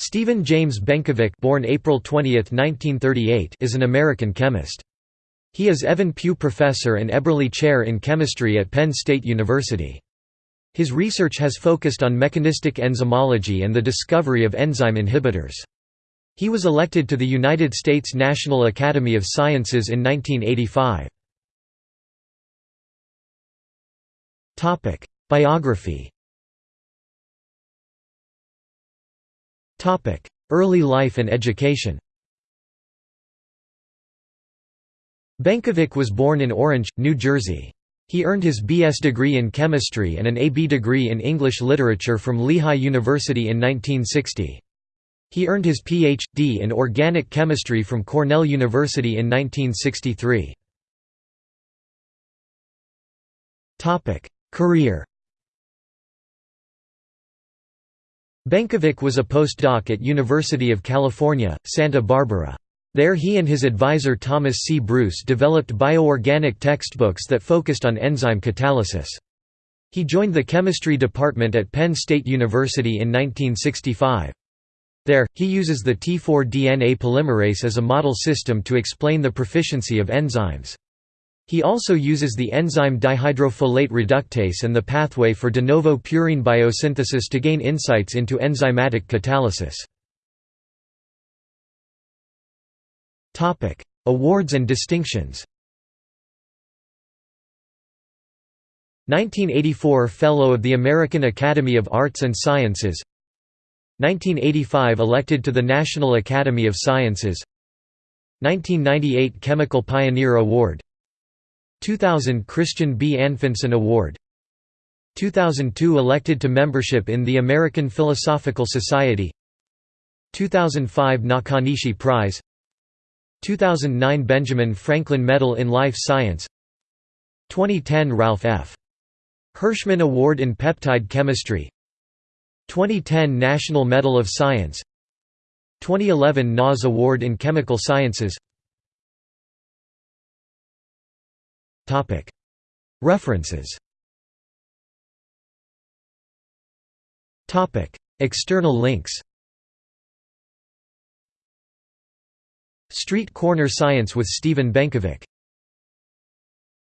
Stephen James Benkovic born April 20, 1938, is an American chemist. He is Evan Pugh Professor and Eberly Chair in Chemistry at Penn State University. His research has focused on mechanistic enzymology and the discovery of enzyme inhibitors. He was elected to the United States National Academy of Sciences in 1985. Biography Early life and education Benkovic was born in Orange, New Jersey. He earned his B.S. degree in chemistry and an A.B. degree in English literature from Lehigh University in 1960. He earned his Ph.D. in organic chemistry from Cornell University in 1963. Career Benkovic was a postdoc at University of California, Santa Barbara. There he and his advisor Thomas C. Bruice developed bioorganic textbooks that focused on enzyme catalysis. He joined the chemistry department at Penn State University in 1965. There, he uses the T4-DNA polymerase as a model system to explain the proficiency of enzymes. He also uses the enzyme dihydrofolate reductase and the pathway for de novo purine biosynthesis to gain insights into enzymatic catalysis. Awards and distinctions. 1984 Fellow of the American Academy of Arts and Sciences. 1985 elected to the National Academy of Sciences. 1998 Chemical Pioneer Award 2000 Christian B. Anfinsen Award. 2002 elected to membership in the American Philosophical Society. 2005 Nakanishi Prize. 2009 Benjamin Franklin Medal in Life Science. 2010 Ralph F. Hirschmann Award in Peptide Chemistry. 2010 National Medal of Science. 2011 NAS Award in Chemical Sciences References. External links. Street Corner Science with Stephen Benkovic